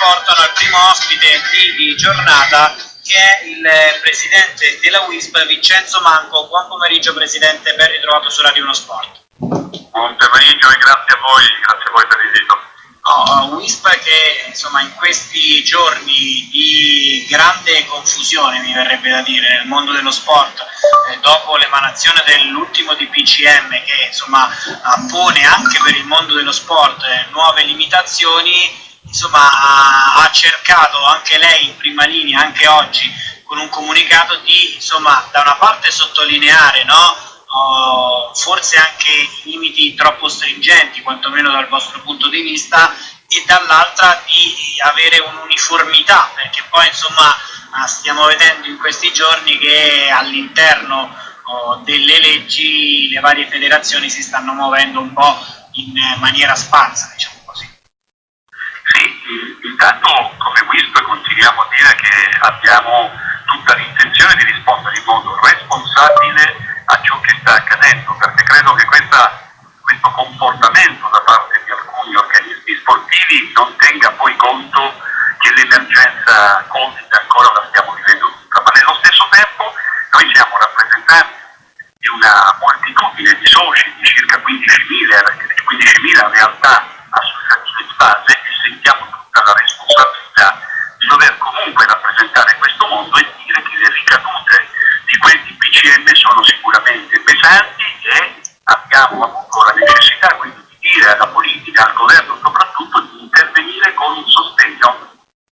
portano al primo ospite di giornata che è il presidente della WISP Vincenzo Manco. Buon pomeriggio Presidente, ben ritrovato su Radio 1 Sport. Buon pomeriggio e grazie a voi, grazie a voi per l'invito. Oh, WISP che insomma in questi giorni di grande confusione mi verrebbe da dire nel mondo dello sport eh, dopo l'emanazione dell'ultimo DPCM che insomma pone anche per il mondo dello sport eh, nuove limitazioni insomma ha, cercato anche lei in prima linea anche oggi con un comunicato di insomma da una parte sottolineare no, uh, forse anche limiti troppo stringenti, quantomeno dal vostro punto di vista, e dall'altra di avere un'uniformità, perché poi insomma uh, stiamo vedendo in questi giorni che all'interno uh, delle leggi le varie federazioni si stanno muovendo un po' in maniera sparsa, diciamo intanto come WISP continuiamo a dire che abbiamo tutta l'intenzione di rispondere in modo responsabile a ciò che sta accadendo, perché credo che questa, questo comportamento da parte di alcuni organismi sportivi non tenga poi conto che l'emergenza Covid ancora la stiamo vivendo tutta, ma nello stesso tempo noi siamo rappresentanti di una moltitudine di soci, di circa 15.000, 15.000 realtà associative di base e sentiamo tutta la responsabilità di dover comunque rappresentare questo mondo e dire che le ricadute di questi PCM sono sicuramente pesanti e abbiamo avuto la necessità quindi di dire alla politica, al governo soprattutto, di intervenire con un sostegno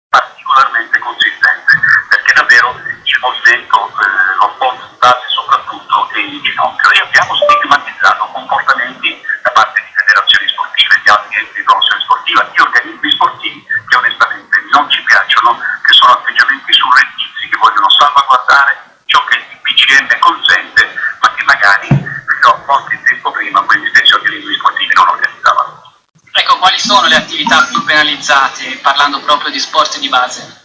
particolarmente consistente, perché davvero il movimento, eh, lo di base soprattutto, è in ginocchio e abbiamo stigmatizzato comportamenti da parte di federazioni sportive, di altri enti di promozione sportiva, di organismi sportivi che onestamente non ci piacciono, che sono atteggiamenti surrettizi, che vogliono salvaguardare ciò che il PCM consente, ma che magari a qualche tempo prima questi stessi organismi sportivi non organizzavano. Ecco, quali sono le attività più penalizzate, parlando proprio di sport di base?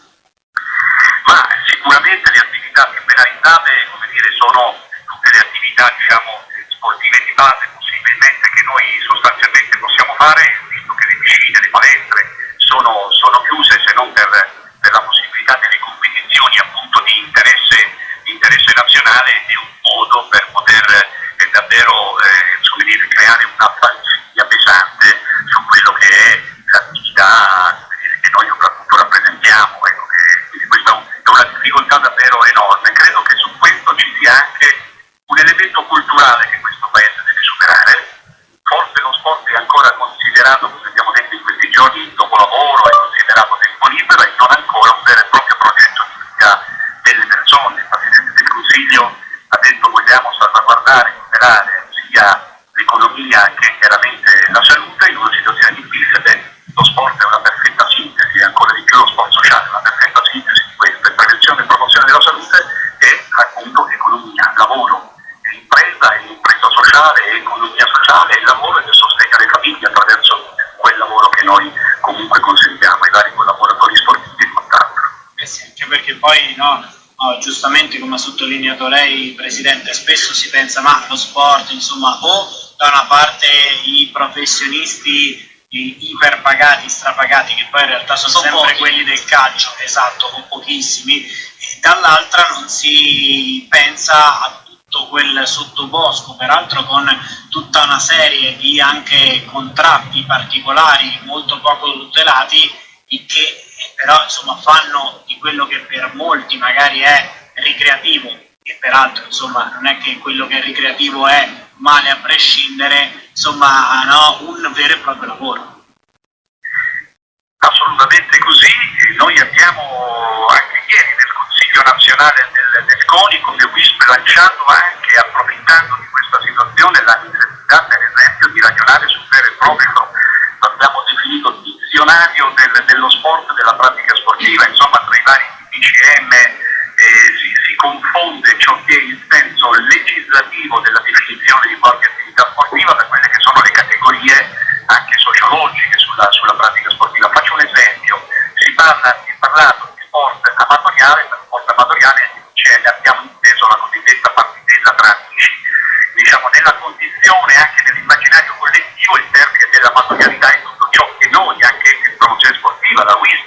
Sicuramente le attività più penalizzate, dire, sono tutte le attività, diciamo, sportive di base possibilmente che noi sostanzialmente possiamo fare, visto che le piscine, le palestre sono, sono chiuse se non per, per la possibilità delle competizioni appunto di interesse interesse nazionale è un modo per poter eh, davvero eh, dire, creare una falsità pesante su quello che è l'attività che noi soprattutto rappresentiamo. Ecco, che, questa è una difficoltà davvero enorme. Credo che su questo ci sia anche un elemento culturale che questo Paese deve superare. Forse lo sport è ancora considerato, come abbiamo detto in questi giorni, dopo lavoro, è considerato tempo libero e non ancora un vero e proprio progetto di vita delle persone. Il Presidente del Consiglio ha detto vogliamo salvaguardare e tutelare sia l'economia che chiaramente la salute in una situazione difficile. Lo sport è una perfetta sintesi, ancora di più lo sport sociale è una perfetta sintesi di questa. Prevenzione e promozione della salute e appunto economia, lavoro, impresa e impresa sociale e economia sociale e lavoro e sostegno alle famiglie attraverso quel lavoro che noi comunque consentiamo ai vari collaboratori sportivi e quant'altro. Eh sì, anche perché poi no, no, giustamente come ha sottolineato lei Presidente, spesso si pensa ma lo sport insomma o da una parte i professionisti iperpagati, strapagati, che poi in realtà sono, sono sempre pochi. quelli del calcio, esatto, con pochissimi, e dall'altra non si pensa a tutto quel sottobosco, peraltro con tutta una serie di anche contratti particolari molto poco tutelati che però insomma fanno di quello che per molti magari è ricreativo e peraltro insomma non è che quello che è ricreativo è male a prescindere, insomma no, un vero e proprio lavoro. Assolutamente così, noi abbiamo anche ieri nel Consiglio nazionale del, del CONI come WISP lanciato anche approfittando di questa situazione la necessità per esempio di ragionare sul vero e proprio abbiamo definito dizionario dello sport, della pratica sportiva, insomma tra i vari DCM eh, si, si, confonde ciò che è il senso legislativo della definizione di qualche attività sportiva per quelle che sono le categorie anche sociologiche sulla, sulla pratica sportiva. Faccio un esempio, si, parla, si è parlato di sport amatoriale, per sport amatoriale abbiamo inteso la cosiddetta partitella tra amici. Diciamo, nella condizione, anche nell'immaginario collettivo, il termine dell'amatorialità è tutto ciò che noi, anche in promozione sportiva, la WISP,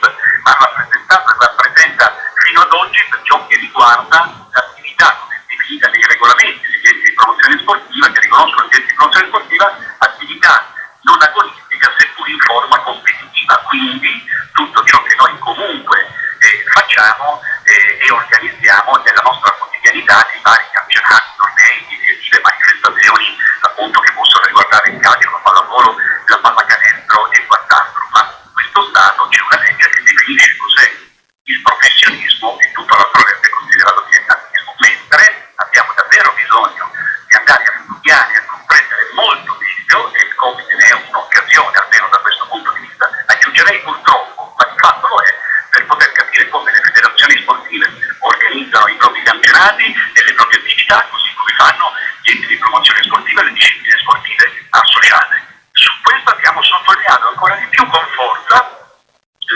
facciamo eh, e organizziamo nella nostra quotidianità di vari campionati, tornei, iniziative, manifestazioni appunto che possono riguardare il calcio, la pallavolo, la pallacanestro e quant'altro. Ma in questo Stato c'è una legge che definisce cos'è il professionismo e tutto l'altro rende considerato dilettantismo, mentre abbiamo davvero bisogno di andare a studiare, a comprendere molto meglio e il Covid ne è un'occasione, almeno da questo punto di vista, aggiungerei purtroppo, ma di fatto lo è, per poter capire come le federazioni sportive organizzano i propri campionati e le proprie attività, così come fanno gli enti di promozione sportiva e le discipline sportive associate. Su questo abbiamo sottolineato ancora di più con forza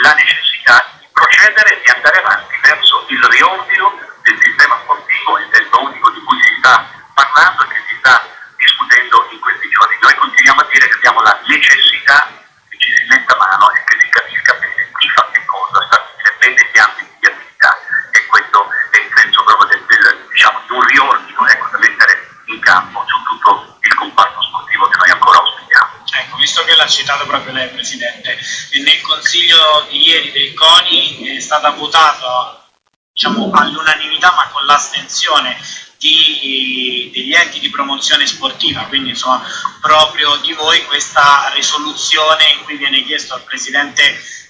la necessità di procedere e di andare avanti verso il riordino del sistema sportivo, il testo unico di cui si sta parlando e che si sta discutendo in questi giorni. Noi continuiamo a dire che abbiamo la necessità che ci si metta mano e che si capisca bene chi fa che cosa, stabilire bene gli ambiti di attività e questo è il senso proprio del, del, diciamo, di un riordino ecco, da mettere in campo su tutto il comparto sportivo che noi ancora auspichiamo. Ecco, visto citato proprio lei Presidente, nel consiglio di ieri del CONI è stata votata diciamo, all'unanimità ma con l'astensione degli enti di promozione sportiva, quindi insomma proprio di voi questa risoluzione in cui viene chiesto al Presidente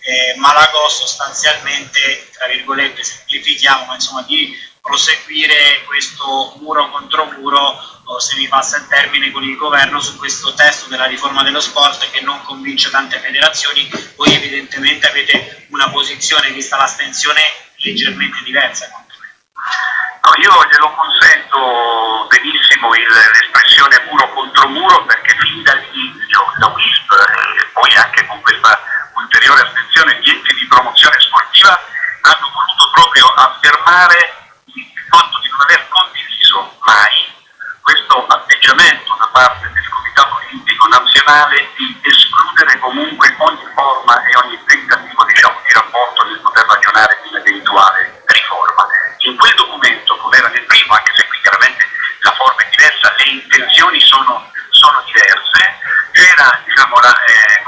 eh, Malagò sostanzialmente, tra virgolette, semplifichiamo, ma insomma di proseguire questo muro contro muro, se mi passa il termine, con il governo su questo testo della riforma dello sport che non convince tante federazioni. Voi evidentemente avete una posizione, vista l'astensione, leggermente diversa. No, io glielo consento benissimo l'espressione muro contro muro perché fin dall'inizio la WISP e poi anche con questa ulteriore astensione gli enti di promozione sportiva hanno voluto proprio affermare il fatto di non aver condiviso mai questo atteggiamento da parte del Comitato Olimpico Nazionale di escludere comunque ogni forma e ogni tentativo diciamo, di rapporto nel poter ragionare di un'eventuale riforma. In quel documento, come era nel primo, anche se qui chiaramente la forma è diversa, le intenzioni sono, sono diverse, era diciamo, eh,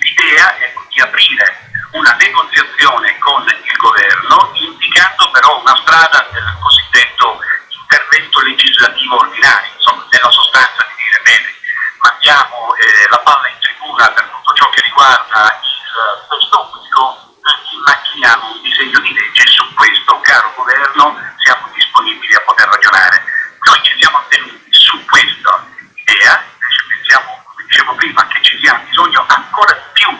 l'idea ecco, di aprire una negoziazione con il governo indicando però una strada del cosiddetto intervento legislativo ordinario, insomma nella sostanza di dire bene, mandiamo eh, la palla in tribuna per tutto ciò che riguarda il testo unico e immaginiamo un disegno di legge su questo, caro governo, siamo disponibili a poter ragionare. Noi ci siamo attenuti su questa idea, invece pensiamo, come dicevo prima, che ci sia bisogno ancora di più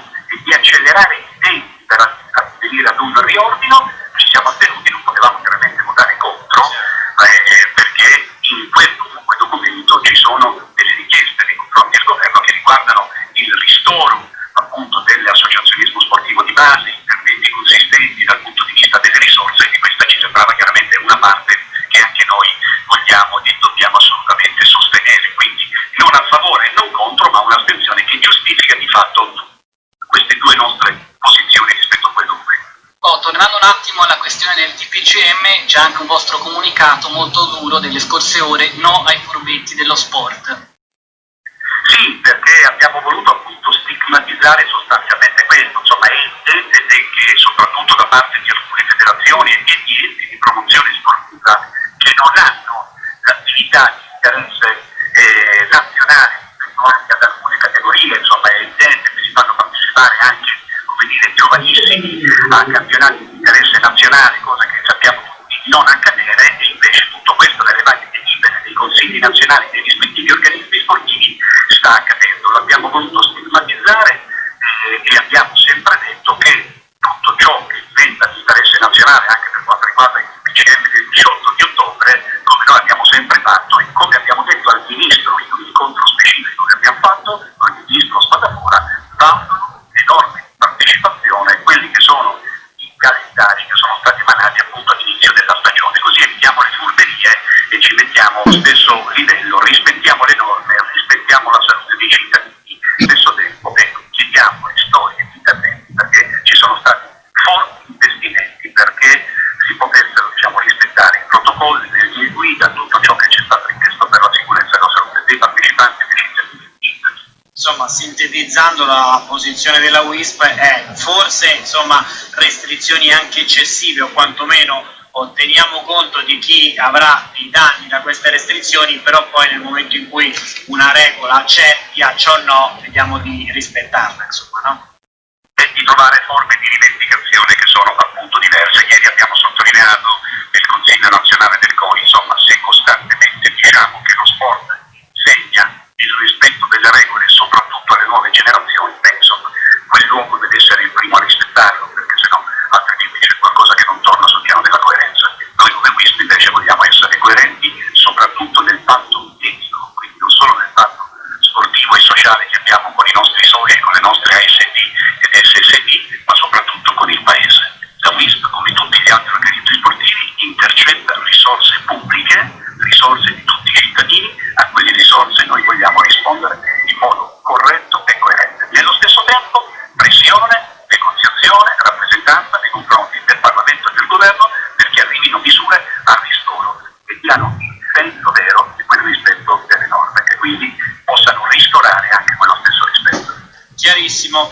di accelerare i tempi per addivenire ad un riordino, ci siamo attenuti, non potevamo chiaramente votare contro, eh, perché in quel comunque documento ci sono delle richieste nei confronti del governo che riguardano il ristoro appunto dell'associazionismo sportivo di base, interventi consistenti dal punto di vista delle risorse e questa ci sembrava chiaramente una parte che anche noi vogliamo e dobbiamo assolutamente sostenere. Quindi non a favore e non contro, ma un'astensione che giustifica di fatto queste due nostre posizioni rispetto a quel documento. Oh, tornando un attimo alla questione del TPCM, c'è anche un vostro comunicato molto duro delle scorse ore, no ai furbetti dello sport. Sì, perché abbiamo voluto appunto stigmatizzare sostanzialmente questo, insomma è evidente che soprattutto da parte di alcune federazioni e di enti di promozione sportiva che non hanno l'attività di interesse eh, nazionale rispetto anche ad alcune categorie, insomma è evidente che si fanno partecipare anche come dire, giovanissimi a campionati di interesse nazionale, cosa che sappiamo tutti non accadere e invece tutto questo nelle varie delibere dei consigli nazionali dei rispettivi organismi sportivi sta accadendo. L'abbiamo voluto stigmatizzare eh, e abbiamo sempre detto che allo stesso livello, rispettiamo le norme, rispettiamo la salute dei cittadini, stesso tempo ecco, chiediamo le storie di interventi perché ci sono stati forti investimenti perché si potessero diciamo, rispettare i protocolli, le linee guida, tutto ciò che ci è stato richiesto per la sicurezza e la salute dei partecipanti e dei cittadini. Insomma, sintetizzando la posizione della WISP è forse insomma, restrizioni anche eccessive o quantomeno o teniamo conto di chi avrà i danni da queste restrizioni, però poi nel momento in cui una regola c'è, piaccia o no, vediamo di rispettarla, insomma, no? E di trovare forme di rivendicazione che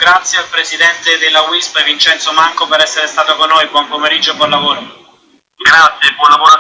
Grazie al Presidente della WISP Vincenzo Manco per essere stato con noi, buon pomeriggio e buon lavoro. Grazie, buon lavoro